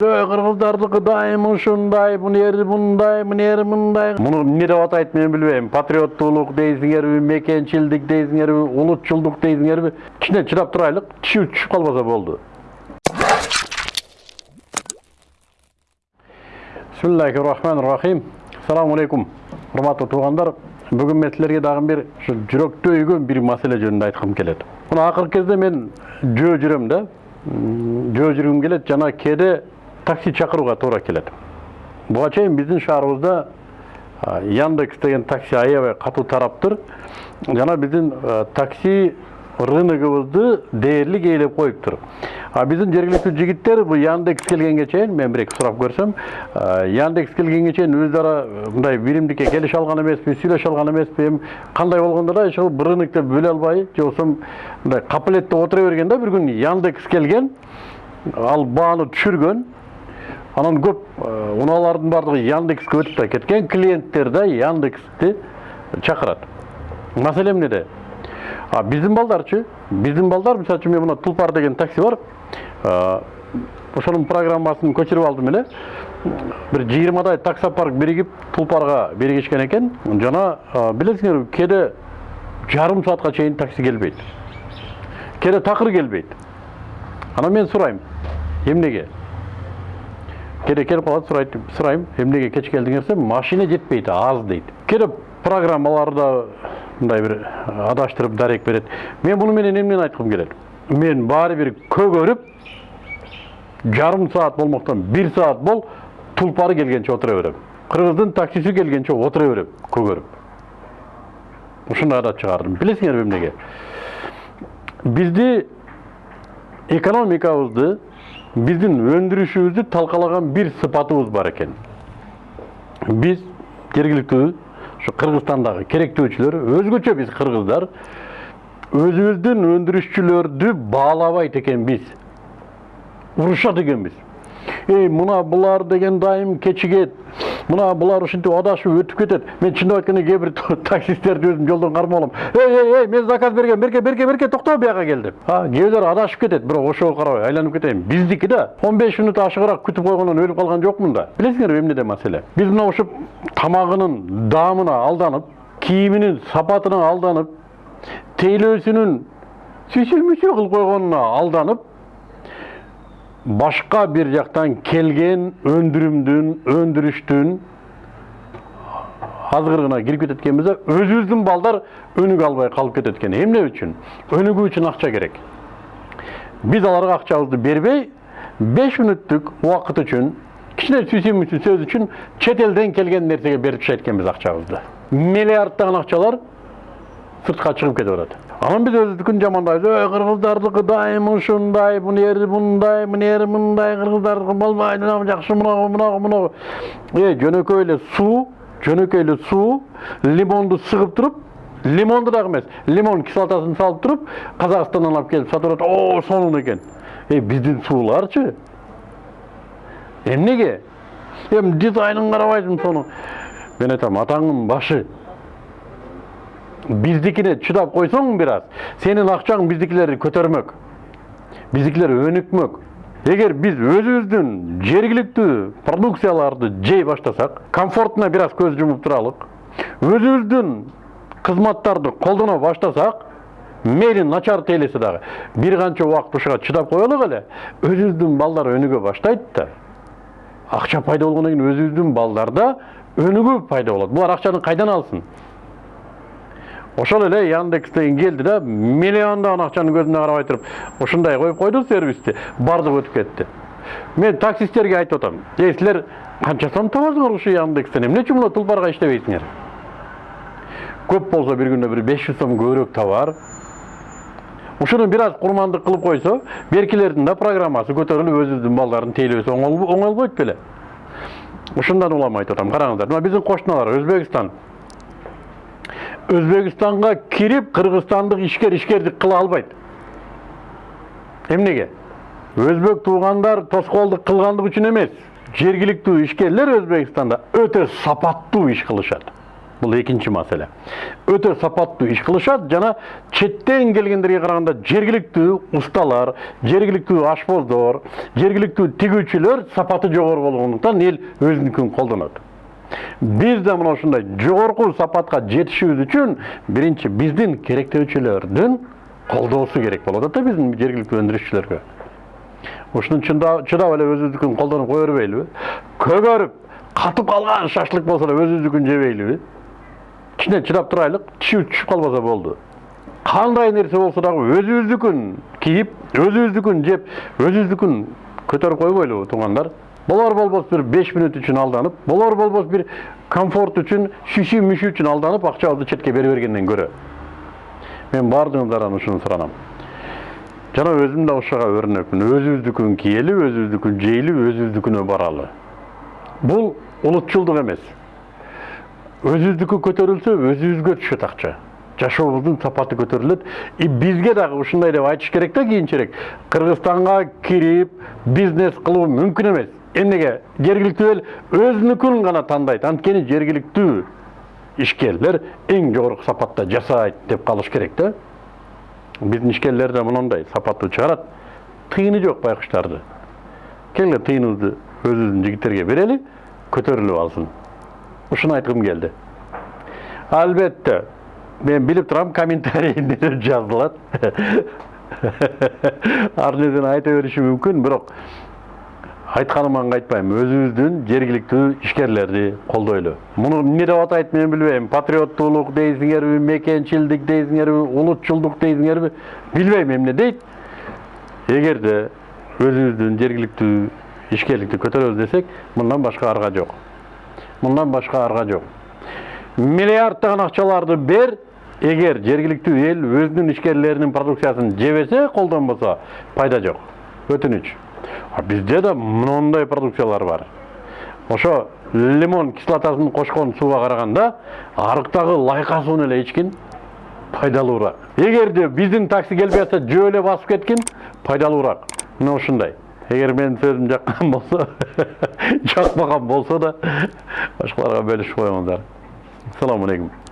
кыргыздардыкы дайым ушундай мунери мындай мунери мындай. Муну эмне деп атайт мен билбейм. Патриоттуулук дейсиңерби мекенчилдик дейсиңерби улутчулдук дейсиңерби кичине чыдап турайлык тишибиз түшүп калбаса болду. Бисмиллахи рахмани рахим ассаламу алейкум урматтуу туугандар бүгүн мен силерге дагы бир ушу жүрөктү өйгөн бир маселе жөнүндө айткым келет. Мына акыркы кезде мен жөө жүрөм да. Жөө жүргүм келет жана кээде такси чакырууга туура келет буга чейин биздин шаарыбызда яндекс деген такси аябай катуу тараптыр жана биздин такси рыногубузду дээрлик ээлеп коюптур а биздин жергиликтүү жигиттер бул яндекс келгенге чейин мен бир эки сурап көрсөм яндекс келгенге чейин өздөрү ара мындай биримдикке келише алган эмеспи сүйлөшө алган эмеспи эми кандай болгондо да бир рынокто бөлө албай же болбосо мындай капылетте отура берген да бир күнү яндекс келген ал бааны түшүргөн анан көп унаалардын баардыгы яндекске өтүп да кеткен клиенттер да яндексти чакырат. Маселе эмнеде? А биздин балдарчы биздин балдар мисалы үчүн мен мына тулпар деген такси бар. Ошонун программасын көчүрүп алдым эле. Бир жыйырмадай таксопарк биригип тулпарга биригишкен экен. Жана билесиңерби кээде жарым саатка чейин такси келбейт. Кээде такыр келбейт. Анан мен сурайм. Эмнеге? Кээде келип калат сурайт сурайм эмнеге кеч келдиңер десем машина жетпейт аз дейт кээде программаларда мындай бир адаштырып дарек берет мен муну менен эмнени айткым келет мен баары бир көгөрүп жарым саат болмоктон бир саат бол тулпары келгенче отура берем кыргыздын таксиси келгенче отура берем көгөрүп ушундай адат чыгардым билесиңерби эмнеге бизди экономикабызды биздин өндүрүшүбүздү талкалаган бир сыпатыбыз бар экен биз жергиликтүү ушу кыргызстандагы керектөөчүлөр өзгөчө биз кыргыздар өзүбүздүн өндүрүшчүлөрдү баалабайт экенбиз урушат экенбиз эй мына булар деген дайым кечигет мына булар ушинтип адашып өтүп кетет мен кээ бир таксисттерди өзүм жолдон кармап алам. Эй эй эй мен заказ бергем берке берке берке токто бияка кел деп бирөө адашып кетет бирок ошого карабай айланып кетейин биздики да. Он беш мүнөт ашыгыраак күтүп койгондон өлүп калган жокмун да билесиңерби эмнеде маселе биз мына ушуп тамагынын даамына алданып кийиминин сапатына алданып тейлөөсүнүн сүйсү мүсү кылып койгонуна алданып башка бир жактан келген өндүрүмдүн өндүрүштүн азгырыгына кирип кетет экенбиз да өзүбүздүн балдар өнүгө албай калып кетет экен эмне үчүн өнүгүү үчүн акча керек биз аларга акчабызды бербей беш мүнөттүк убакыт үчүн кичине сүйсү мүсү сөз үчүн чет элден келген нерсеге берип ташайт экенбиз акчабызды миллиарддаган акчалар сыртка чыгып кетип атат анан биз өзүбүздүкүн жамандайбыз ой кыргыздардыкы дайым ушундай мунери мындай мунери мындай кыргыздардыкы болбойт жакшы мынагу мынагу мынагу э жөнөкөй эле суу жөнөкөй эле суу лимонду сыгып туруп лимонду дагы эмес лимон кислотасын салып туруп казакстандан алып келип сатып атат о сонун экен э биздин сууларчы эмнеге эми дизайнын карабайсың сону мен айтам атаңдын башы биздикине чыдап койсоң бир аз сенин акчаң биздикилерди көтөрмөк биздикилер өнүкмөк эгер биз өзүбүздүн жергиликтүү продукцияларды жей баштасак комфортуна бир аз көз жумуп туралык өзүбүздүн кызматтарды колдоно баштасак мейли начар тейлесе дагы бир канча убакыт ушуга чыдап коелук эле өзүбүздүн балдар өнүгө баштайт да акча пайда болгондон кийин өзүбүздүн балдарда өнүгүү пайда болот булар акчаны кайдан алсын ошол эле яндекс деген келди да миллиондогон акчаны көзүнө карабай туруп ушундай коюп койду сервисти. Баардыгы өтүп кетти. Мен таксисттерге айтып атам эй силер канча сом табасыңар ушу яндекстен? Эмне үчүн мына тулпарга иштебейсиңер? Көп болсо бир күндө бир беш жүз сом көбүрөөк табар ушуну бир аз курмандык кылып койсо беркилердин да программасы көтөрүлүп өзүбүздүн балдардын тейлөөсү оңолбойт беле. Ушундан улам айтып атам караңыздар мына биздин кошуналар өзбекстан өзбекстанга кирип кыргызстандык ишкер ишкердик кыла албайт эмнеге өзбек туугандар тоскоолдук кылгандык үчүн эмес жергиликтүү ишкерлер өзбекстанда өтө сапаттуу иш кылышат бул экинчи маселе өтө сапаттуу иш кылышат жана четтен келгендерге караганда жергиликтүү усталар жергиликтүү ашпоздор жергиликтүү тигүүчүлөр сапаты жогору болгондуктан эл өзүнүкүн колдонот биз да мына ушундай жогорку сапатка жетишибиз үчүн биринчи биздин керектөөчүлөрдүн колдоосу керек болот да биздин жергиликтүү өндүрүшчүлөргө. Ушуну чыдап эле өзүбүздүкүн колдонуп кое бербейлиби көгөрүп катып калган шашлык болсо да өзүбүздүкүн жебейлиби. Кичине чыдап турайлык тишибиз түшүп калбаса болду. Кандай нерсе болсо дагы өзүбүздүкүн кийип өзүбүздүкүн жеп өзүбүздүкүн көтөрүп койбойлубу туугандар. Болор болбос бир беш мүнөт үчүн алданып болор болбос бир комфорт үчүн шиши мүшү үчүн алданып акчабызды четке бере бергенден көрө мен баардыгыңыздардан ушуну суранам жана өзүм да ошого өрнөкмүн өзүбүздүкүн кийели өзүбүздүкүн жейли өзүбүздүкүнө баралы бул улутчулдук эмес өзүбүздүкү көтөрүлсө өзүбүзгө түшөт акча жашообуздун сапаты көтөрүлөт и бизге дагы ушундай деп айтыш керек да кийинчерээк кыргызстанга кирип бизнес кылуу мүмкүн эмес эмнеге жергиликтүү эл өзүнүкүн гана тандайт анткени жергиликтүү ишкерлер эң жогорку сапатта жасайт деп калыш керек да биздин ишкерлер да мондай сапаттуу чыгарат тыйыны жок байкуштарды келгиле тыйыныбызды өзүбүздүн жигиттерге берели көтөрүлүп алсын ушуну айткым келди албетте мен билип турам комментарийде жазылат ар нерсени айта бериши мүмкүн бирок айтканыман кайтпайм өзүбүздүн жергиликтүү ишкерлерди колдойлу муну эмне деп атайт мен билбейм патриоттуулук дейсиңерби мекенчилдик дейсиңерби улутчулдук дейсиңерби билбейм эмне дейт эгерде өзүбүздүн жергиликтүү ишкерликти көтөрөбүз десек мындан башка арга жок мындан башка арга жок миллиарддаган акчаларды бер эгер жергиликтүү эл өзүнүн ишкерлеринин продукциясын жебесе колдонбосо пайда жок өтүнүч бизде да мындай продукциялар бар. Ошо лимон кислотасын кошкон сууга караганда арыктагы лайка сууну эле ичкин пайдалуураак. Эгерде биздин такси келбей атса жөө эле басып кеткин пайдалуураак. Мына ушундай. Эгер менин сөзүм жаккан болсо жакпаган болсо да башкаларга бөлүшүп коюңуздар. Assalomu alaykum